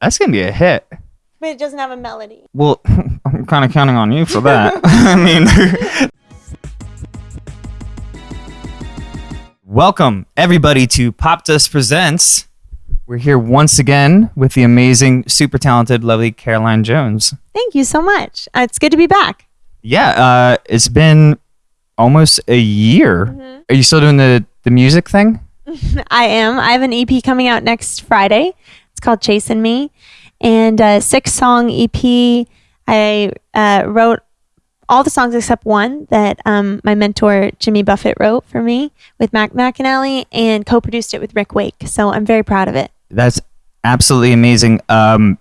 That's gonna be a hit. But it doesn't have a melody. Well, I'm kind of counting on you for that. I mean, welcome everybody to Pop Dust Presents. We're here once again with the amazing, super talented, lovely Caroline Jones. Thank you so much. Uh, it's good to be back. Yeah, uh, it's been almost a year. Are you still doing the the music thing? I am. I have an EP coming out next Friday. It's called Chasing Me, and a six song EP. I uh, wrote all the songs except one that um, my mentor Jimmy Buffett wrote for me with Mac McAnally and co-produced it with Rick Wake. So I'm very proud of it. That's absolutely amazing. Um,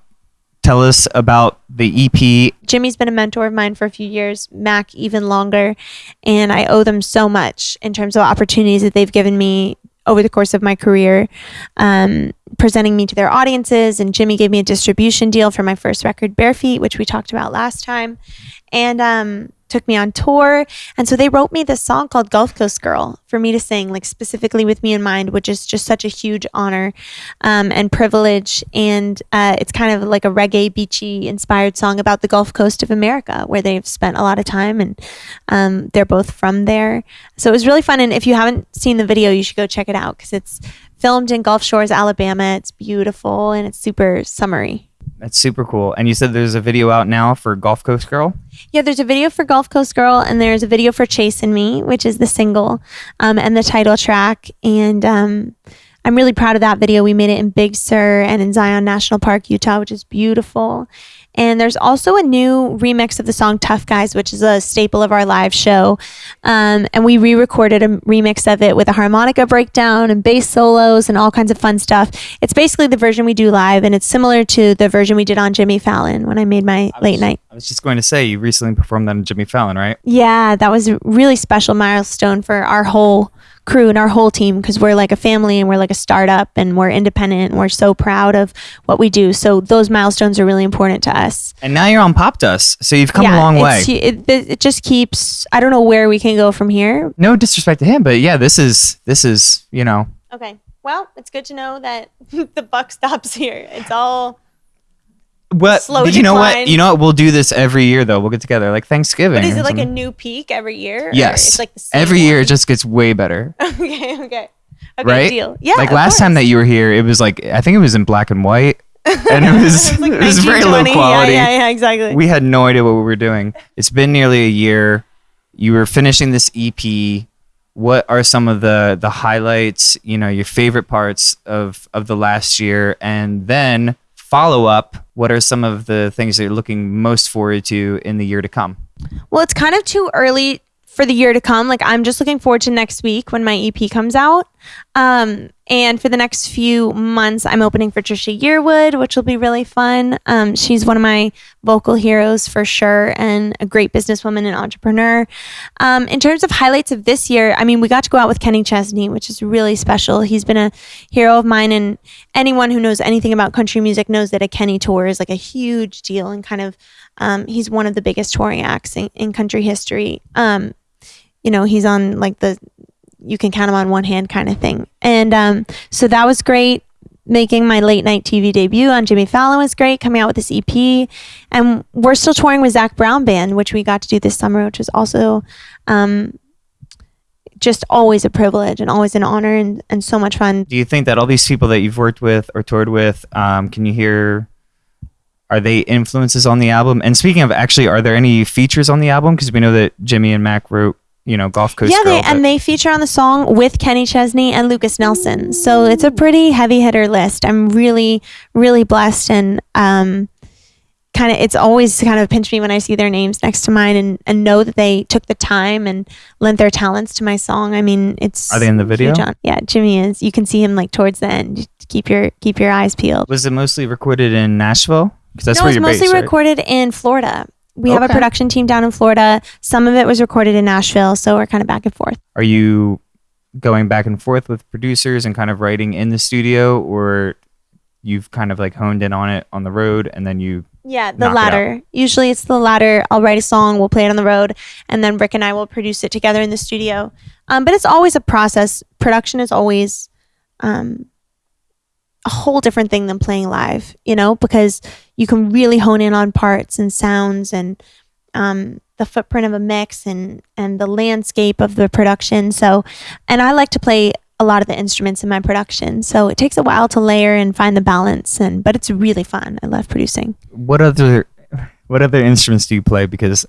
tell us about the EP. Jimmy's been a mentor of mine for a few years, Mac even longer, and I owe them so much in terms of opportunities that they've given me over the course of my career, um, presenting me to their audiences. And Jimmy gave me a distribution deal for my first record, Bare Feet, which we talked about last time, and um, took me on tour. And so they wrote me this song called Gulf Coast Girl for me to sing, like specifically with me in mind, which is just such a huge honor um, and privilege. And uh, it's kind of like a reggae, beachy inspired song about the Gulf Coast of America, where they've spent a lot of time and um, they're both from there. So it was really fun. And if you haven't seen the video, you should go check it out because it's filmed in Gulf Shores, Alabama. It's beautiful and it's super summery. That's super cool. And you said there's a video out now for Gulf Coast Girl. Yeah, there's a video for Gulf Coast Girl, and there's a video for Chasing Me, which is the single um, and the title track. And um, I'm really proud of that video. We made it in Big Sur and in Zion National Park, Utah, which is beautiful. And there's also a new remix of the song Tough Guys, which is a staple of our live show. Um, and we re recorded a remix of it with a harmonica breakdown and bass solos and all kinds of fun stuff. It's basically the version we do live, and it's similar to the version we did on Jimmy Fallon when I made my late night. I was just going to say you recently performed that on Jimmy Fallon, right? Yeah, that was a really special milestone for our whole crew and our whole team because we're like a family and we're like a startup and we're independent and we're so proud of what we do. So those milestones are really important to us. And now you're on Pop Dust, so you've come a long way. it, it just keeps. I don't know where we can go from here. No disrespect to him, but yeah, this is this is you know Okay. Well, it's good to know that the buck stops here. It's all. What Slow you know what decline. you know what we'll do this every year though. We'll get together like Thanksgiving. But is or it like a something. new peak every year? or yes? It's like the same every year one? it just gets way better, okay. Okay. Okay. right? Deal. Yeah. Like of last time course. that you were here, it was like I think it was in black and white, and it was It was, like very low 1920. quality. Yeah, yeah, yeah, exactly. we had no idea what we were doing. It's been nearly a year. You were finishing this EP. What are some of the the highlights? You know, your favorite parts of of the last year, and then follow up. What are some of the things that you're looking most forward to in the year to come? Well, it's kind of too early for the year to come. Like I'm just looking forward to next week when my EP comes out. Um, and for the next few months, I'm opening for Trisha Yearwood, which will be really fun. Um, she's one of my vocal heroes for sure, and a great businesswoman and entrepreneur. Um, in terms of highlights of this year, I mean, we got to go out with Kenny Chesney, which is really special. He's been a hero of mine, and anyone who knows anything about country music knows that a Kenny tour is like a huge deal and kind of um, he's one of the biggest touring acts in, in country history. Um, you know, he's on like the you can count them on one hand kind of thing. And um, so that was great. Making my late night TV debut on Jimmy Fallon was great. Coming out with this EP, and we're still touring with Zac Brown Band, which we got to do this summer, which was also um, just always a privilege and always an honor and, and so much fun. Do you think that all these people that you've worked with or toured with, um, can you hear? Are they influences on the album? And speaking of, actually, are there any features on the album? Because we know that Jimmy and Mac wrote, you know, Gulf Coast yeah, Girl. they, and they feature on the song with Kenny Chesney and Lukas Nelson. So it's a pretty heavy hitter list. I'm really, really blessed and um, kind of it's always kind of pinch me when I see their names next to mine and, and know that they took the time and lent their talents to my song. I mean, it's Are they in the video? Yeah, Jimmy is. You can see him like towards the end. Keep your keep your eyes peeled. Was it mostly recorded in Nashville? Because that's no, where it's you're mostly based, right? recorded in Florida. We have a production team down in Florida. Some of it was recorded in Nashville, so we're kind of back and forth. Are you going back and forth with producers and kind of writing in the studio, or you've kind of like honed in on it on the road, and then you? Yeah, the knock it latter. Usually it's the latter. I'll write a song, we'll play it on the road, and then Rick and I will produce it together in the studio. Um, but it's always a process. Production is always um, a whole different thing than playing live, you know, because you can really hone in on parts and sounds and um, the footprint of a mix and and the landscape of the production. So, and I like to play a lot of the instruments in my production. So it takes a while to layer and find the balance and but it's really fun. I love producing. What other what other instruments do you play? Because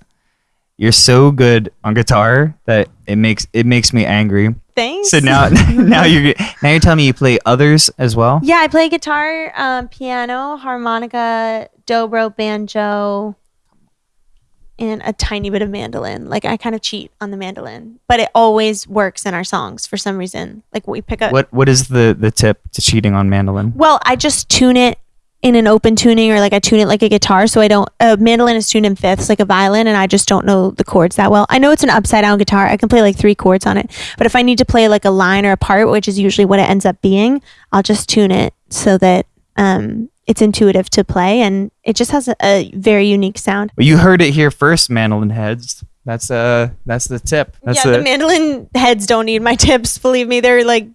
you're so good on guitar that it makes it makes me angry. Thanks. So now now you're now you're telling me you play others as well. Yeah, I play guitar, um, piano, harmonica, dobro, banjo, and a tiny bit of mandolin. Like I kind of cheat on the mandolin, but it always works in our songs for some reason. Like we pick up. What what is the the tip to cheating on mandolin? Well, I just tune it in an open tuning or like I tune it like a guitar. So I don't, a mandolin is tuned in fifths like a violin and I just don't know the chords that well. I know it's an upside down guitar. I can play like three chords on it. But if I need to play like a line or a part, which is usually what it ends up being, I'll just tune it so that um, it's intuitive to play and it just has a, a very unique sound. Well, you heard it here first, mandolin heads. That's uh that's the tip. That's yeah, the mandolin heads don't need my tips. Believe me, they're like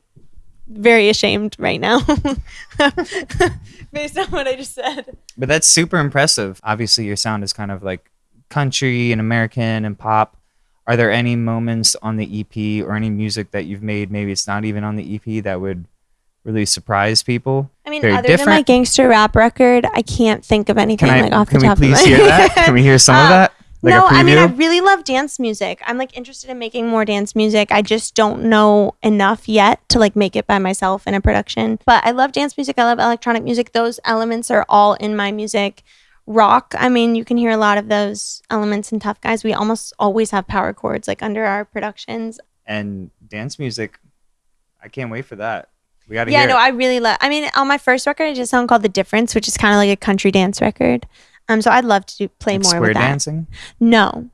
very ashamed right now based on what I just said. But that's super impressive. Obviously, your sound is kind of like country and American and pop. Are there any moments on the EP or any music that you've made, maybe it's not even on the EP, that would really surprise people? I mean, Very other than my gangster rap record, I can't think of anything I? like off the top of my head. Can we please hear that? Can we hear some of Uh, that? Like no, I mean, I really love dance music. I'm like interested in making more dance music. I just don't know enough yet to like make it by myself in a production. But I love dance music. I love electronic music. Those elements are all in my music. Rock, I mean, you can hear a lot of those elements in Tough Guys. We almost always have power chords like under our productions. and dance music. I can't wait for that. We got to Yeah, no, it. I really love. I mean, on my first record, I did a song called "The Difference," which is kind of like a country dance record. Um, so I'd love to do, play Like more square with that. dancing. No,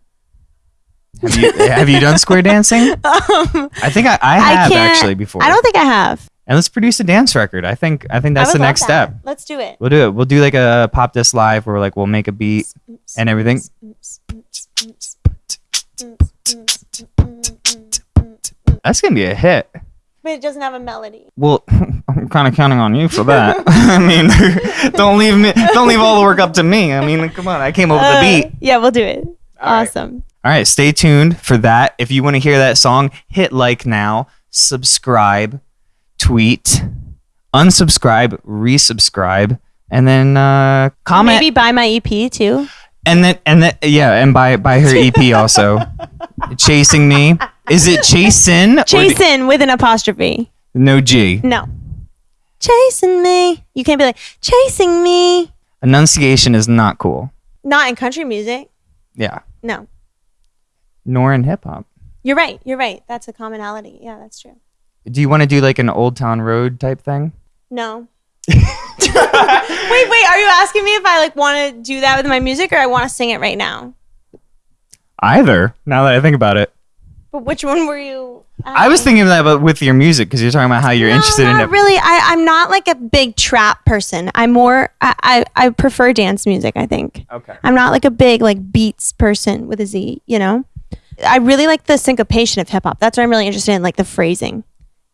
Have you have you done square dancing? um, I think I, I have can't- actually before. I don't think I have. and let's produce a dance record. I think I think I that's would the love next that. step. Let's do it. We'll do it. We'll do like a pop this live where like we'll make a beat and everything. That's gonna be a hit. But it doesn't have a melody. Well, I'm kind of counting on you for that. I mean, don't leave me. Don't leave all the work up to me. I mean, come on. I came up with the Uh, beat. Yeah, we'll do it. All right. awesome. All right, stay tuned for that. If you want to hear that song, hit like now, subscribe, tweet, unsubscribe, resubscribe, and then uh, comment. Maybe buy my EP too. And then and then yeah, and buy buy her EP also. Chasing me. Is it Chasin? or the- Chasing with an apostrophe. no G. No. Chasing me. You can't be like chasing me. Enunciation is not cool. Not in country music. Yeah. No. Nor in hip hop. You're right. You're right. That's a commonality. Yeah, that's true. Do you want to do like an Old Town Road type thing? No. wait, wait. Are you asking me if I like want to do that with my music or I want to sing it right now? Either. Now that I think about it, But which one were you? I was thinking that, but with your music because you're talking about how you're No, interested in it. really. I, I'm not like a big trap person. I'm more. I, I I prefer dance music. I think. Okay. I'm not like a big like beats person with a Z. You know. I really like the syncopation of hip hop. That's what I'm really interested in, like the phrasing.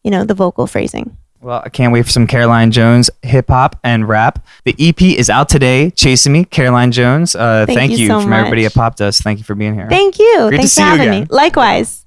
You know, the vocal phrasing. Well, I can't wait for some Caroline Jones hip hop and rap. The EP is out today. Chasing Me, Caroline Jones. Uh, Thank thank you you, so from everybody at Pop Dust. Thank you for being here. Thank you. Great to Thanks see for you having me. again. Likewise.